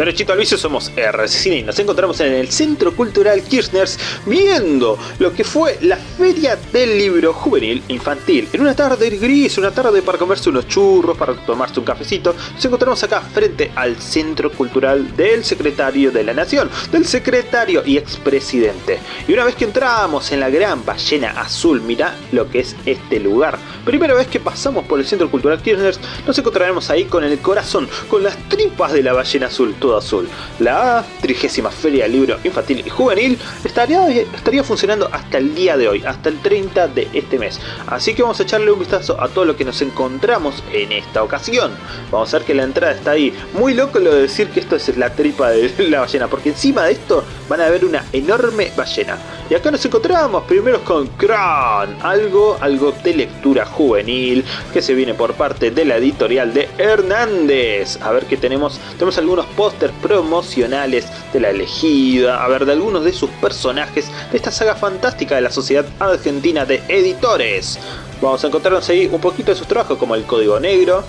Derechito al vicio somos RCCine y nos encontramos en el Centro Cultural Kirchners viendo lo que fue la Feria del Libro Juvenil Infantil. En una tarde gris, una tarde para comerse unos churros, para tomarse un cafecito, nos encontramos acá frente al Centro Cultural del Secretario de la Nación, del Secretario y expresidente. Y una vez que entramos en la gran ballena azul, mira lo que es este lugar. Primera vez que pasamos por el Centro Cultural Kirchners, nos encontraremos ahí con el corazón, con las tripas de la ballena azul azul. La trigésima Feria del Libro Infantil y Juvenil estaría, estaría funcionando hasta el día de hoy, hasta el 30 de este mes. Así que vamos a echarle un vistazo a todo lo que nos encontramos en esta ocasión. Vamos a ver que la entrada está ahí. Muy loco lo de decir que esto es la tripa de la ballena, porque encima de esto van a ver una enorme ballena. Y acá nos encontramos primero con Kran, algo, algo de lectura juvenil que se viene por parte de la editorial de Hernández. A ver qué tenemos. Tenemos algunos pósters promocionales de la elegida, a ver, de algunos de sus personajes de esta saga fantástica de la Sociedad Argentina de Editores. Vamos a encontrarnos ahí un poquito de sus trabajos como el Código Negro,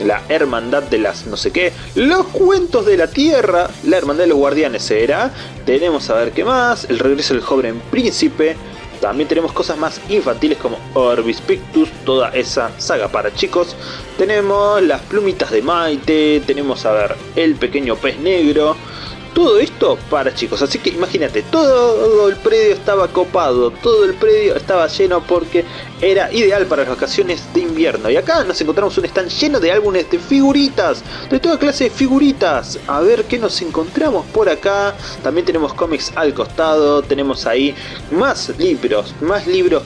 la Hermandad de las no sé qué, los Cuentos de la Tierra, la Hermandad de los Guardianes será, tenemos a ver qué más, el regreso del joven príncipe, también tenemos cosas más infantiles como Orbis Pictus, toda esa saga para chicos. Tenemos las plumitas de Maite, tenemos a ver el pequeño pez negro, todo esto para chicos, así que imagínate, todo el predio estaba copado, todo el predio estaba lleno porque era ideal para las vacaciones de invierno. Y acá nos encontramos un stand lleno de álbumes de figuritas, de toda clase de figuritas. A ver qué nos encontramos por acá. También tenemos cómics al costado, tenemos ahí más libros, más libros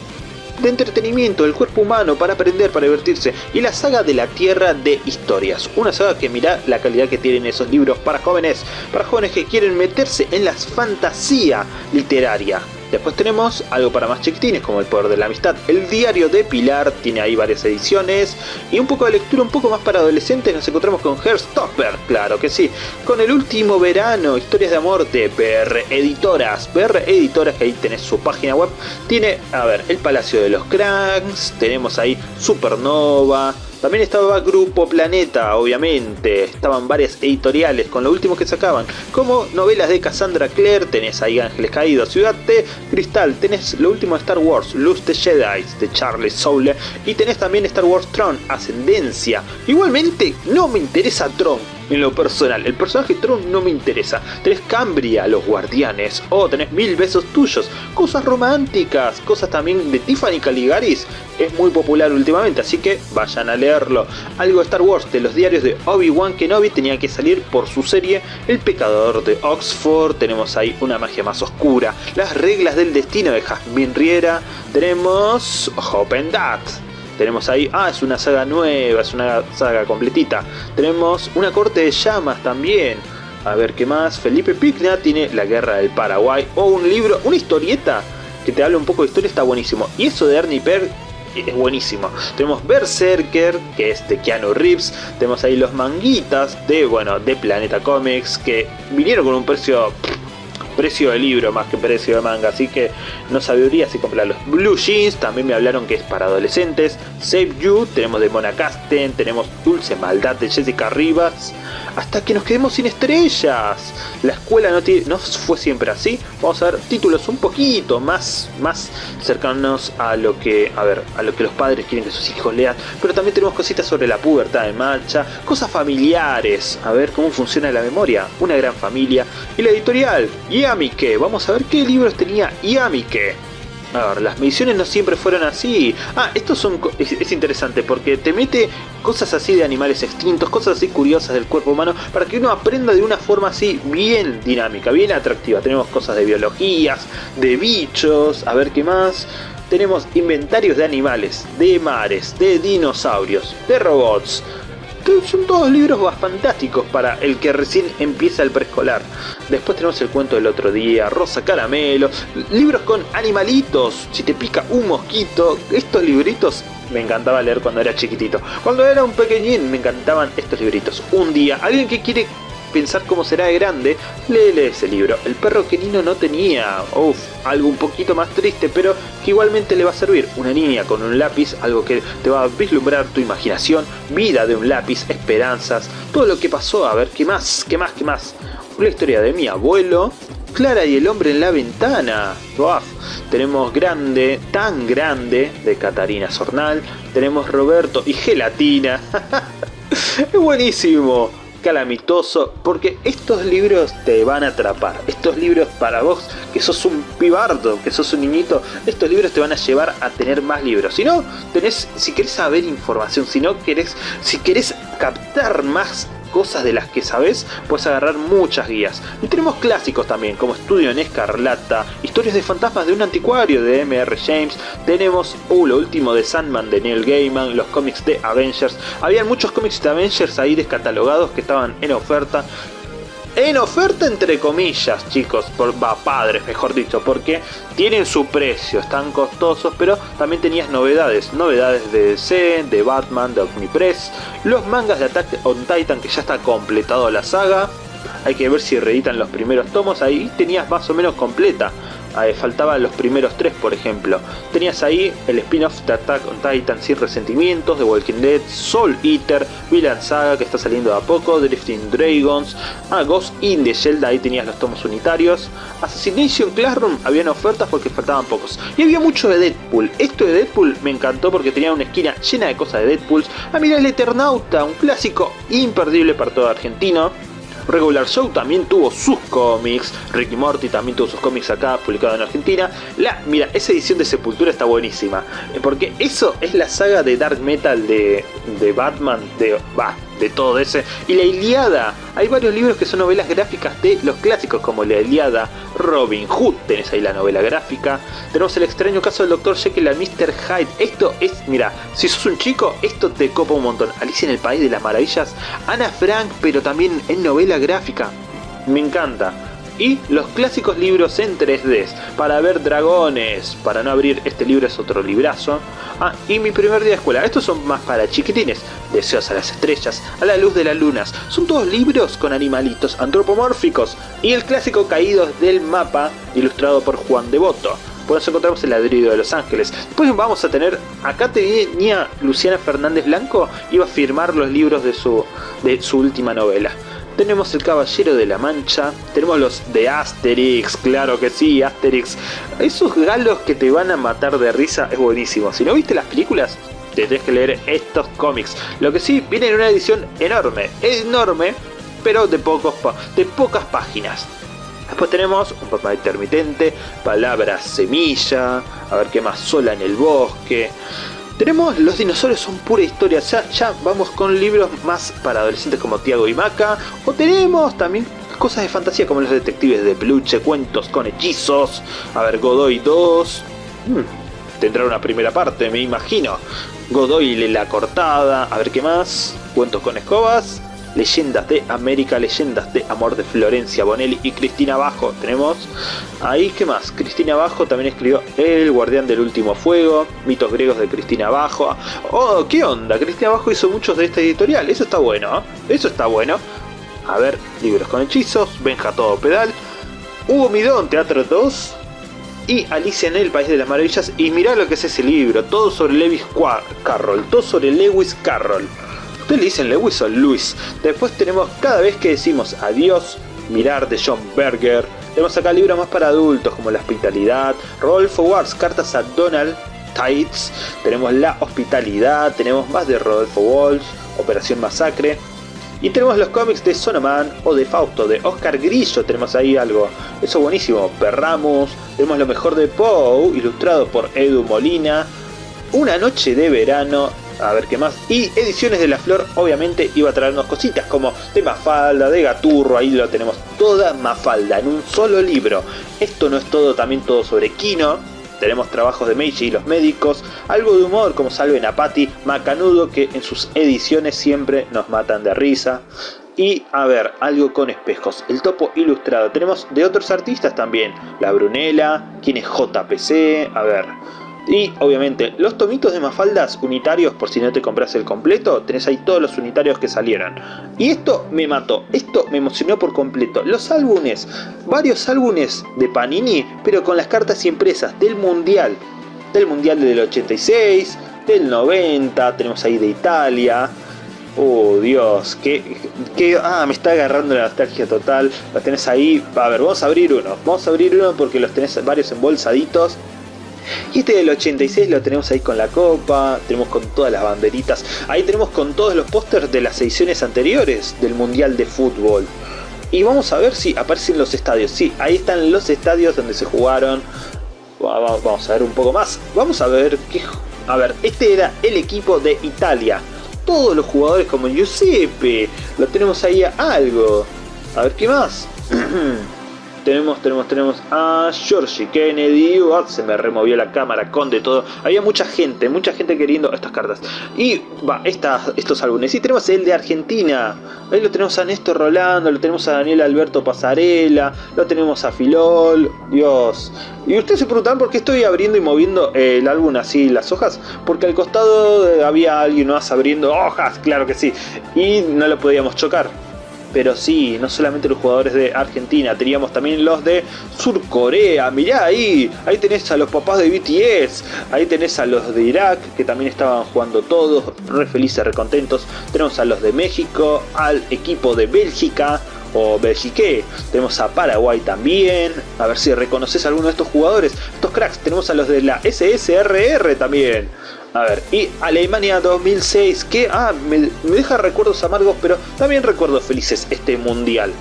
de entretenimiento del cuerpo humano para aprender, para divertirse y la saga de la Tierra de Historias. Una saga que mira la calidad que tienen esos libros para jóvenes, para jóvenes que quieren meterse en la fantasía literaria. Después tenemos algo para más chiquitines como El Poder de la Amistad. El Diario de Pilar tiene ahí varias ediciones. Y un poco de lectura un poco más para adolescentes nos encontramos con Herstopper, claro que sí. Con El Último Verano, Historias de Amor de PR Editoras. PR Editoras, que ahí tenés su página web. Tiene, a ver, El Palacio de los Cranks. Tenemos ahí Supernova. También estaba Grupo Planeta, obviamente, estaban varias editoriales con lo último que sacaban, como novelas de Cassandra Clare, tenés ahí Ángeles Caídos, Ciudad de Cristal, tenés lo último de Star Wars, Luz de Jedi de Charles Soule, y tenés también Star Wars Tron, Ascendencia. Igualmente, no me interesa Tron, en lo personal. El personaje Tron no me interesa. Tenés Cambria, los guardianes. O tenés mil besos tuyos. Cosas románticas. Cosas también de Tiffany Caligaris. Es muy popular últimamente, así que vayan a leerlo. Algo de Star Wars de los diarios de Obi-Wan Kenobi tenía que salir por su serie El Pecador de Oxford. Tenemos ahí una magia más oscura. Las reglas del destino de Jasmine Riera. Tenemos Hope and tenemos ahí, ah, es una saga nueva, es una saga completita. Tenemos una corte de llamas también. A ver qué más. Felipe Picna tiene La Guerra del Paraguay. O un libro, una historieta que te habla un poco de historia, está buenísimo. Y eso de Ernie Per es buenísimo. Tenemos Berserker, que es de Keanu Reeves. Tenemos ahí los manguitas de, bueno, de Planeta Comics, que vinieron con un precio precio de libro más que precio de manga, así que no sabría si comprarlos. Blue Jeans, también me hablaron que es para adolescentes. Save You, tenemos de Mona Casten, tenemos Dulce Maldad de Jessica Rivas, hasta que nos quedemos sin estrellas. La escuela no, fue siempre así. Vamos a ver títulos un poquito más, más cercanos a lo que, a ver, a lo que los padres quieren que sus hijos lean. Pero también tenemos cositas sobre la pubertad en marcha, cosas familiares, a ver cómo funciona la memoria, una gran familia y la editorial. Yamike, vamos a ver qué libros tenía Yamike. A ver, las misiones no siempre fueron así. Ah, esto son, es, interesante porque te mete cosas así de animales extintos, cosas así curiosas del cuerpo humano, para que uno aprenda de una forma así bien dinámica, bien atractiva. Tenemos cosas de biologías, de bichos, a ver qué más. Tenemos inventarios de animales, de mares, de dinosaurios, de robots, son todos libros fantásticos para el que recién empieza el preescolar. Después tenemos el cuento del otro día, Rosa Caramelo, libros con animalitos, si te pica un mosquito, estos libritos me encantaba leer cuando era chiquitito. Cuando era un pequeñín me encantaban estos libritos. Un día, alguien que quiere pensar cómo será de grande, léele ese libro. El perro que Nino no tenía, uff, algo un poquito más triste, pero que igualmente le va a servir. Una niña con un lápiz, algo que te va a vislumbrar tu imaginación, vida de un lápiz, esperanzas, todo lo que pasó, a ver, ¿qué más? ¿Qué más? ¿Qué más? Una historia de mi abuelo, Clara y el hombre en la ventana. Tenemos Grande, tan grande, de Catarina Sornal. Tenemos Roberto y Gelatina. es buenísimo. Calamitoso, porque estos libros te van a atrapar. Estos libros para vos, que sos un pibardo, que sos un niñito, estos libros te van a llevar a tener más libros. Si no, tenés, si querés saber información, si no querés, si querés captar más cosas de las que sabes, puedes agarrar muchas guías. Y tenemos clásicos también, como Estudio en Escarlata, historias de fantasmas de un anticuario de M.R. James, tenemos uh, lo último de Sandman de Neil Gaiman, los cómics de Avengers. Habían muchos cómics de Avengers ahí descatalogados que estaban en oferta en oferta entre comillas, chicos, por va, padres, mejor dicho, porque tienen su precio, están costosos, pero también tenías novedades, novedades de DC, de Batman, de Omnipress, los mangas de Attack on Titan que ya está completado la saga, hay que ver si reeditan los primeros tomos, ahí tenías más o menos completa faltaban los primeros tres por ejemplo. Tenías ahí el spin-off de Attack on Titan sin resentimientos, de Walking Dead, Soul Eater, Villain Saga que está saliendo de a poco, Drifting Dragons, ah, Ghost in the Shell, ahí tenías los tomos unitarios, Assassination Classroom habían ofertas porque faltaban pocos. Y había mucho de Deadpool, esto de Deadpool me encantó porque tenía una esquina llena de cosas de Deadpool. Ah mira el Eternauta, un clásico imperdible para todo argentino. Regular Show también tuvo sus cómics, Ricky Morty también tuvo sus cómics acá, publicado en Argentina. La, mira, esa edición de Sepultura está buenísima, eh, porque eso es la saga de Dark Metal de, de Batman, de, bah, de todo ese. Y la Iliada, hay varios libros que son novelas gráficas de los clásicos como la Iliada, Robin Hood, tenés ahí la novela gráfica. Tenemos el extraño caso del Dr. Jekyll y Mr. Hyde. Esto es, mira, si sos un chico, esto te copa un montón. Alicia en el País de las Maravillas, Ana Frank, pero también en novela gráfica. Me encanta y los clásicos libros en 3D para ver dragones, para no abrir este libro es otro librazo. Ah, y mi primer día de escuela, estos son más para chiquitines, Deseos a las estrellas, a la luz de las lunas, son todos libros con animalitos antropomórficos y el clásico Caídos del mapa ilustrado por Juan Devoto. Por eso encontramos el ladrido de Los Ángeles. Después vamos a tener, acá tenía Luciana Fernández Blanco, iba a firmar los libros de su, de su última novela. Tenemos el Caballero de la Mancha, tenemos los de Asterix, claro que sí, Asterix. Esos galos que te van a matar de risa es buenísimo. Si no viste las películas, te tenés que leer estos cómics. Lo que sí, viene en una edición enorme, enorme, pero de, pocos de pocas páginas. Después tenemos un papá intermitente, palabra semilla, a ver qué más, sola en el bosque. Tenemos Los dinosaurios son pura historia, ya, ya vamos con libros más para adolescentes como Tiago y Maca, o tenemos también cosas de fantasía como los detectives de peluche, cuentos con hechizos, a ver, Godoy 2, hmm, tendrá una primera parte, me imagino, Godoy la cortada, a ver qué más, cuentos con escobas, Leyendas de América, Leyendas de Amor de Florencia Bonelli y Cristina Bajo. Tenemos ahí, ¿qué más? Cristina Bajo también escribió El Guardián del Último Fuego, Mitos Griegos de Cristina Bajo. Oh, ¿qué onda? Cristina Bajo hizo muchos de esta editorial, eso está bueno, ¿eh? eso está bueno. A ver, libros con hechizos, Benja Todo Pedal, Hugo Midón, Teatro 2, y Alicia en el País de las Maravillas. Y mirá lo que es ese libro, todo sobre Lewis Carroll, todo sobre Lewis Carroll. Ustedes le dicen Lewis o Luis. Después tenemos cada vez que decimos adiós, mirar de John Berger. Tenemos acá libros más para adultos como La Hospitalidad, Rodolfo Wars, cartas a Donald Tights. Tenemos La Hospitalidad, tenemos más de Rodolfo Walsh, Operación Masacre. Y tenemos los cómics de Sonoman o de Fausto, de Oscar Grillo, tenemos ahí algo. Eso buenísimo. Perramos, tenemos lo mejor de Poe, ilustrado por Edu Molina. Una noche de verano, a ver qué más. Y Ediciones de la Flor obviamente iba a traernos cositas como de Mafalda, de Gaturro, ahí lo tenemos toda Mafalda en un solo libro. Esto no es todo, también todo sobre Kino. Tenemos trabajos de Meiji y los médicos, algo de humor como Salven a Patty, Macanudo que en sus ediciones siempre nos matan de risa. Y a ver, algo con espejos, el topo ilustrado. Tenemos de otros artistas también, La Brunella, quién es JPC, a ver, Y obviamente los tomitos de Mafaldas unitarios, por si no te compras el completo, tenés ahí todos los unitarios que salieron. Y esto me mató, esto me emocionó por completo. Los álbumes, varios álbumes de Panini, pero con las cartas impresas del Mundial. Del Mundial del 86, del 90, tenemos ahí de Italia. Oh Dios, que, que ah, me está agarrando la nostalgia total. Los tenés ahí. A ver, vamos a abrir uno. Vamos a abrir uno porque los tenés varios embolsaditos. Y este del 86 lo tenemos ahí con la copa, tenemos con todas las banderitas. Ahí tenemos con todos los pósters de las ediciones anteriores del Mundial de Fútbol. Y vamos a ver si aparecen los estadios. Sí, ahí están los estadios donde se jugaron. Vamos a ver un poco más. Vamos a ver qué... A ver, este era el equipo de Italia. Todos los jugadores como Giuseppe. Lo tenemos ahí a algo. A ver qué más. tenemos, tenemos, tenemos a Georgie Kennedy, se me removió la cámara con de todo, había mucha gente, mucha gente queriendo estas cartas, y va, estos álbumes, y tenemos el de Argentina, ahí lo tenemos a Néstor Rolando, lo tenemos a Daniel Alberto Pasarela, lo tenemos a Filol, Dios, y ustedes se preguntan por qué estoy abriendo y moviendo el álbum así, las hojas, porque al costado había alguien más abriendo hojas, claro que sí, y no lo podíamos chocar. Pero sí, no solamente los jugadores de Argentina, teníamos también los de Surcorea. Mirá ahí, ahí tenés a los papás de BTS, ahí tenés a los de Irak, que también estaban jugando todos, re felices, re contentos. Tenemos a los de México, al equipo de Bélgica, o Belgique. Tenemos a Paraguay también. A ver si reconoces a alguno de estos jugadores. Estos cracks. Tenemos a los de la SSRR también. A ver, y Alemania 2006, que ah, me, deja recuerdos amargos, pero también recuerdos felices este mundial.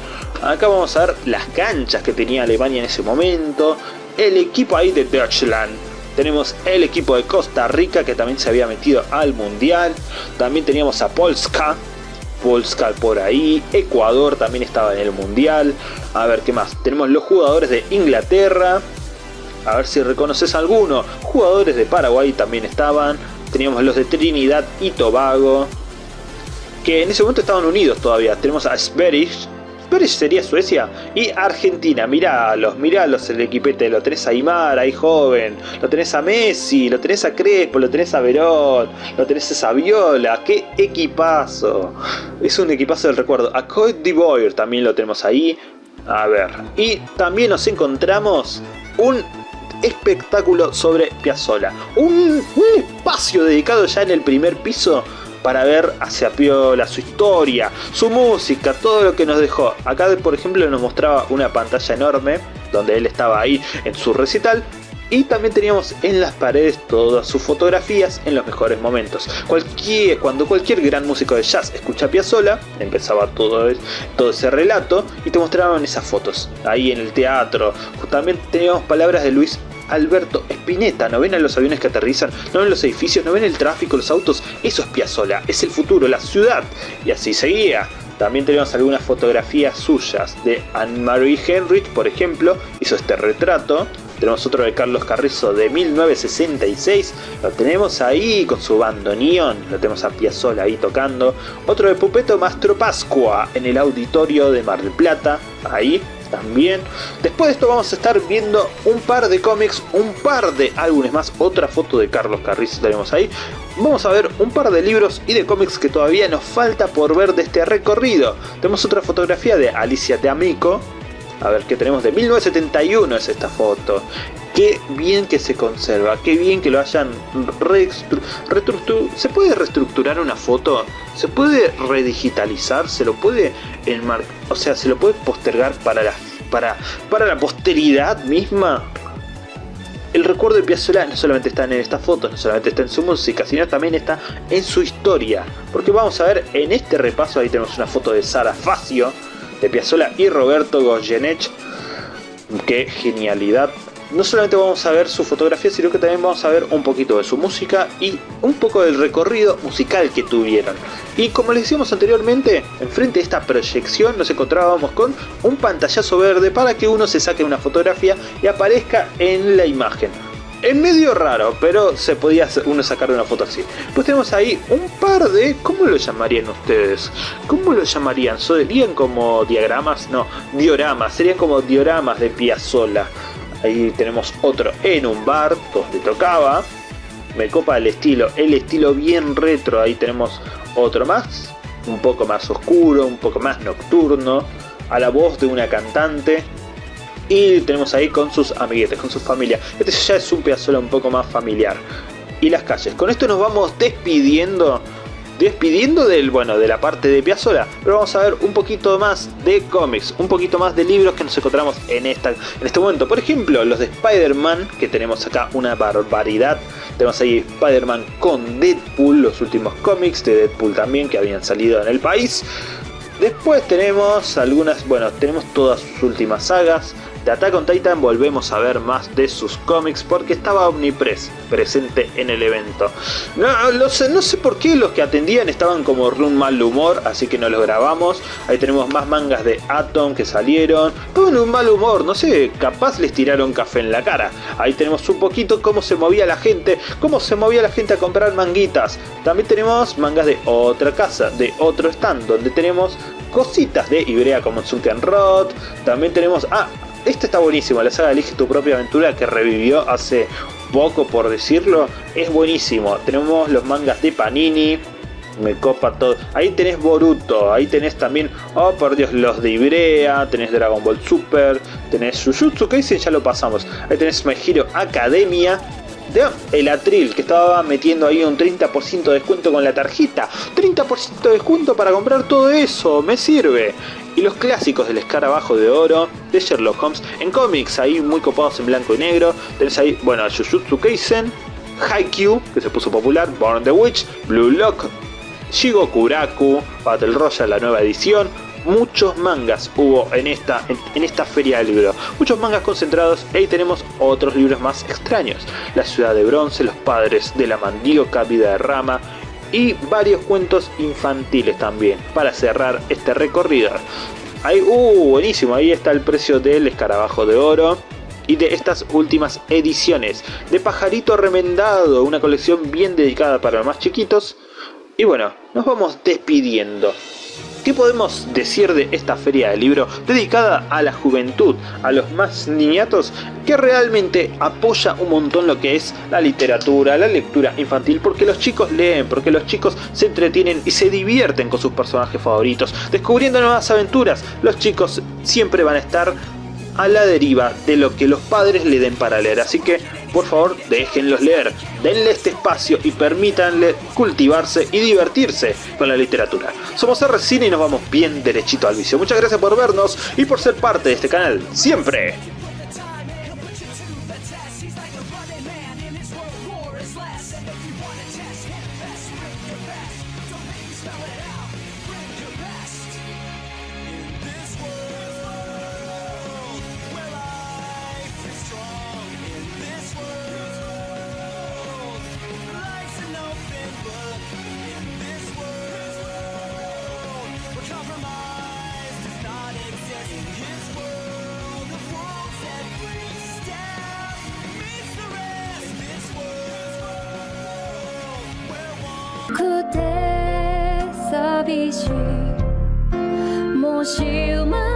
Acá vamos a ver las canchas que tenía Alemania en ese momento, el equipo ahí de Deutschland. Tenemos el equipo de Costa Rica que también se había metido al mundial. También teníamos a Polska, Polska por ahí, Ecuador también estaba en el mundial. A ver qué más. Tenemos los jugadores de Inglaterra, a ver si reconoces alguno. Jugadores de Paraguay también estaban. Teníamos los de Trinidad y Tobago. Que en ese momento estaban unidos todavía. Tenemos a Sverige. Sverige sería Suecia. Y Argentina. Miralos, miralos el equipete. Lo tenés a Aymar, ahí joven. Lo tenés a Messi. Lo tenés a Crespo. Lo tenés a Verón. Lo tenés a Saviola. ¡Qué equipazo! Es un equipazo del recuerdo. A Cote d'Ivoire también lo tenemos ahí. A ver. Y también nos encontramos un espectáculo sobre Piazzolla. Un, espacio dedicado ya en el primer piso para ver hacia Piola, su historia, su música, todo lo que nos dejó. Acá por ejemplo nos mostraba una pantalla enorme donde él estaba ahí en su recital y también teníamos en las paredes todas sus fotografías en los mejores momentos. Cualquier, cuando cualquier gran músico de jazz escucha Piazzolla, empezaba todo, todo ese relato y te mostraban esas fotos. Ahí en el teatro. También teníamos palabras de Luis Alberto Spinetta. ¿No ven a los aviones que aterrizan? ¿No ven los edificios? ¿No ven el tráfico, los autos? Eso es Piazzolla, es el futuro, la ciudad. Y así seguía. También tenemos algunas fotografías suyas de Anne-Marie Henrich, por ejemplo, hizo este retrato. Tenemos otro de Carlos Carrizo de 1966, lo tenemos ahí con su bandoneón, lo tenemos a Piazzolla ahí tocando. Otro de Pupeto Mastro Pascua en el auditorio de Mar del Plata, ahí también. Después de esto vamos a estar viendo un par de cómics, un par de álbumes más, otra foto de Carlos Carrizo tenemos ahí. Vamos a ver un par de libros y de cómics que todavía nos falta por ver de este recorrido. Tenemos otra fotografía de Alicia de Amico. A ver, qué tenemos de 1971 es esta foto. Qué bien que se conserva, qué bien que lo hayan reestructurado. ¿Se puede reestructurar una foto? ¿Se puede redigitalizar? ¿Se lo puede enmarcar? O sea, ¿se lo puede postergar para la, para, para la posteridad misma? El recuerdo de Piazzolla no solamente está en esta foto, no solamente está en su música, sino también está en su historia. Porque vamos a ver en este repaso, ahí tenemos una foto de Sara Facio, de Piazzolla y Roberto Goyeneche. Qué genialidad no solamente vamos a ver su fotografía, sino que también vamos a ver un poquito de su música y un poco del recorrido musical que tuvieron. Y como les decíamos anteriormente, enfrente de esta proyección nos encontrábamos con un pantallazo verde para que uno se saque una fotografía y aparezca en la imagen. Es medio raro, pero se podía uno sacar una foto así. Pues tenemos ahí un par de... ¿Cómo lo llamarían ustedes? ¿Cómo lo llamarían? ¿Serían como diagramas? No, dioramas. Serían como dioramas de Piazzolla. Ahí tenemos otro en un bar donde tocaba. me copa el estilo, el estilo bien retro, ahí tenemos otro más, un poco más oscuro, un poco más nocturno, a la voz de una cantante, y tenemos ahí con sus amiguetes, con su familia. Este ya es un Piazzolla un poco más familiar. Y las calles. Con esto nos vamos despidiendo despidiendo del, bueno, de la parte de Piazzolla, pero vamos a ver un poquito más de cómics, un poquito más de libros que nos encontramos en, esta, en este momento. Por ejemplo, los de Spider-Man, que tenemos acá una barbaridad. Tenemos ahí Spider-Man con Deadpool, los últimos cómics de Deadpool también que habían salido en el país. Después tenemos algunas, bueno, tenemos todas sus últimas sagas. De Attack on Titan volvemos a ver más de sus cómics porque estaba Omnipress presente en el evento. No, sé, no sé por qué los que atendían estaban como un mal humor, así que no los grabamos. Ahí tenemos más mangas de Atom que salieron. En un mal humor, no sé, capaz les tiraron café en la cara. Ahí tenemos un poquito cómo se movía la gente, cómo se movía la gente a comprar manguitas. También tenemos mangas de otra casa, de otro stand, donde tenemos cositas de Ibrea como Sunken Rod. También tenemos... Ah, este está buenísimo, la saga Elige tu propia aventura que revivió hace poco por decirlo. Es buenísimo. Tenemos los mangas de Panini. Me copa todo. Ahí tenés Boruto, ahí tenés también, oh por Dios, los de Ibrea, tenés Dragon Ball Super, tenés Jujutsu Kaisen, ya lo pasamos. Ahí tenés My Hero Academia, el Atril que estaba metiendo ahí un 30% de descuento con la tarjeta. 30% de descuento para comprar todo eso, me sirve y los clásicos del escarabajo de oro de Sherlock Holmes en cómics, ahí muy copados en blanco y negro. Tenés ahí, bueno, Jujutsu Kaisen, Haikyuu, que se puso popular, Born the Witch, Blue Lock, Shigokuraku, Battle Royale, la nueva edición, muchos mangas hubo en esta, en, esta feria del libro. Muchos mangas concentrados y ahí tenemos otros libros más extraños. La ciudad de bronce, los padres de la mandioca, vida de rama, y varios cuentos infantiles también para cerrar este recorrido. Ahí, uh, buenísimo, ahí está el precio del escarabajo de oro y de estas últimas ediciones de Pajarito Remendado, una colección bien dedicada para los más chiquitos. Y bueno, nos vamos despidiendo. ¿Qué podemos decir de esta feria de libro dedicada a la juventud, a los más niñatos, que realmente apoya un montón lo que es la literatura, la lectura infantil, porque los chicos leen, porque los chicos se entretienen y se divierten con sus personajes favoritos, descubriendo nuevas aventuras. Los chicos siempre van a estar a la deriva de lo que los padres le den para leer. Así que, por favor, déjenlos leer, denle este espacio y permítanle cultivarse y divertirse con la literatura. Somos R-Cine y nos vamos bien derechito al vicio. Muchas gracias por vernos y por ser parte de este canal. ¡Siempre! くて寂しい。もし生ま